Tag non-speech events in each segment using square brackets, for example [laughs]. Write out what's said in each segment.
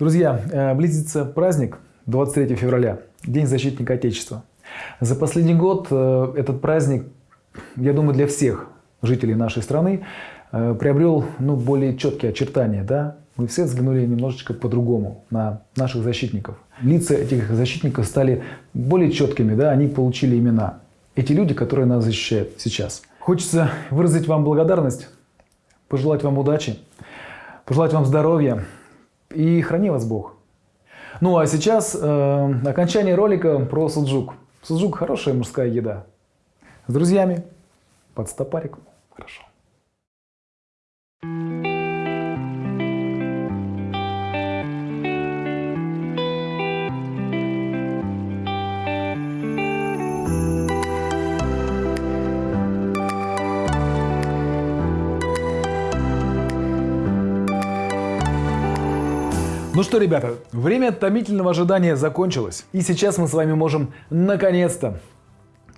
Друзья, э, близится праздник 23 февраля, День защитника Отечества. За последний год э, этот праздник, я думаю, для всех жителей нашей страны э, приобрел ну, более четкие очертания. Да? Мы все взглянули немножечко по-другому на наших защитников. Лица этих защитников стали более четкими, да? они получили имена. Эти люди, которые нас защищают сейчас. Хочется выразить вам благодарность, пожелать вам удачи, пожелать вам здоровья, и храни вас Бог. Ну а сейчас э, окончание ролика про суджук. Суджук хорошая мужская еда. С друзьями под стопарик. Хорошо. Ну что, ребята, время томительного ожидания закончилось. И сейчас мы с вами можем наконец-то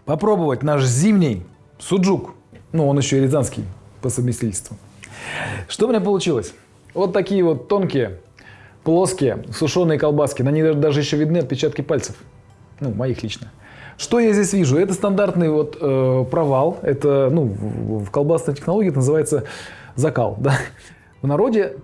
попробовать наш зимний суджук. Ну, он еще и рязанский по совместительству. Что у меня получилось? Вот такие вот тонкие, плоские, сушеные колбаски. На них даже еще видны отпечатки пальцев. Ну, моих лично. Что я здесь вижу? Это стандартный вот э, провал. Это, ну, в, в колбасной технологии это называется закал. [laughs] Да? В народе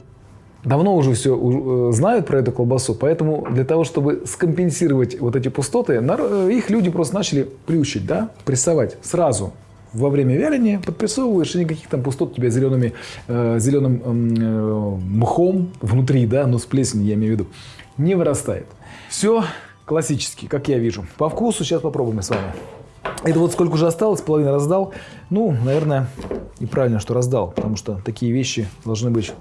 давно уже все э, знают про эту колбасу, поэтому для того, чтобы скомпенсировать вот эти пустоты, э, их люди просто начали плющить, да, прессовать сразу. Во время вяления подпрессовываешь, и никаких там пустот у тебя зелеными, э, зеленым э, мхом внутри, да, но с плесенью, я имею в виду, не вырастает. Все классически, как я вижу. По вкусу сейчас попробуем с вами. Это вот сколько уже осталось, половину раздал. Ну, наверное, и правильно, что раздал, потому что такие вещи должны быть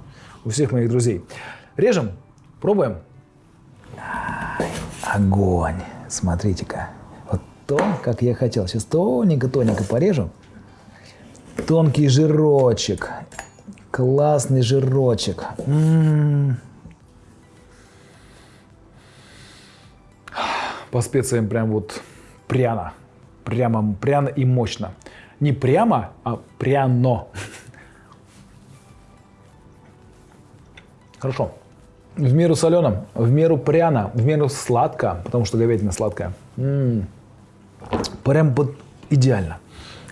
у всех моих друзей. Режем, пробуем. Огонь. Смотрите-ка. Вот то, как я хотел. Сейчас тоненько-тоненько порежу. Тонкий жирочек. Классный жирочек. М -м -м. По специям прям вот пряно. Прямо пряно и мощно. Не прямо, а пряно. Хорошо. В меру солено, в меру пряно, в меру сладко, потому что говядина сладкая. М -м -м. Прям под идеально.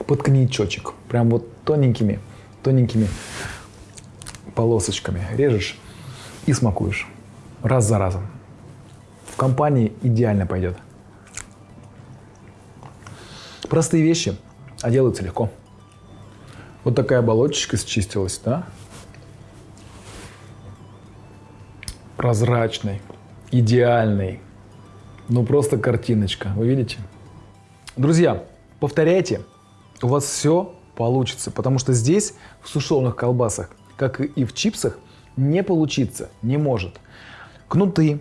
Под коньячочек. Прям вот тоненькими, тоненькими полосочками режешь и смакуешь. Раз за разом. В компании идеально пойдет. Простые вещи, а делаются легко. Вот такая оболочечка счистилась, да? Прозрачный, идеальный. Ну просто картиночка, вы видите? Друзья, повторяйте, у вас все получится, потому что здесь в сушеных колбасах, как и в чипсах, не получится, не может. Кнуты,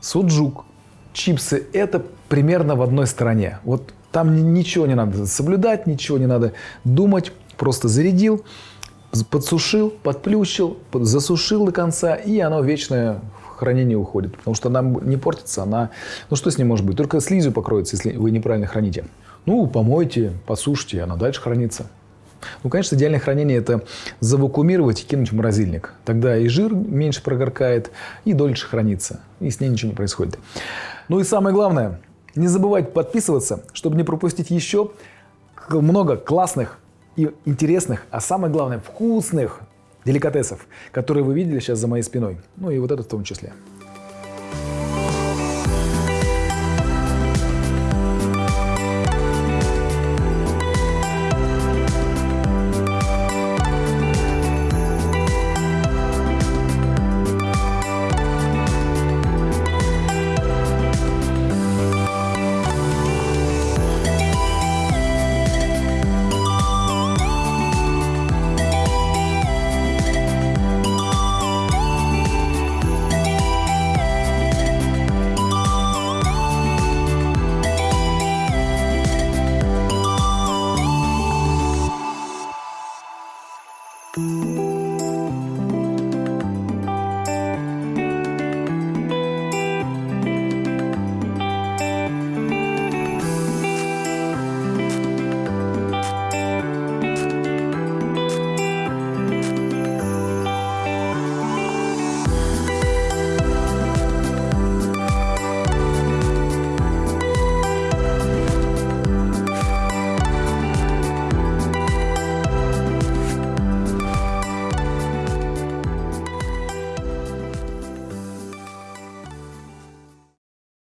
суджук, чипсы – это примерно в одной стороне. Вот там ничего не надо соблюдать, ничего не надо думать, просто зарядил, подсушил, подплющил, засушил до конца, и оно вечное в хранение уходит. Потому что она не портится, она... Ну что с ней может быть? Только слизью покроется, если вы неправильно храните. Ну, помойте, посушьте, она дальше хранится. Ну, конечно, идеальное хранение – это завакуумировать и кинуть в морозильник. Тогда и жир меньше прогоркает, и дольше хранится, и с ней ничего не происходит. Ну и самое главное, не забывайте подписываться, чтобы не пропустить еще много классных и интересных, а самое главное, вкусных деликатесов, которые вы видели сейчас за моей спиной. Ну и вот это в том числе.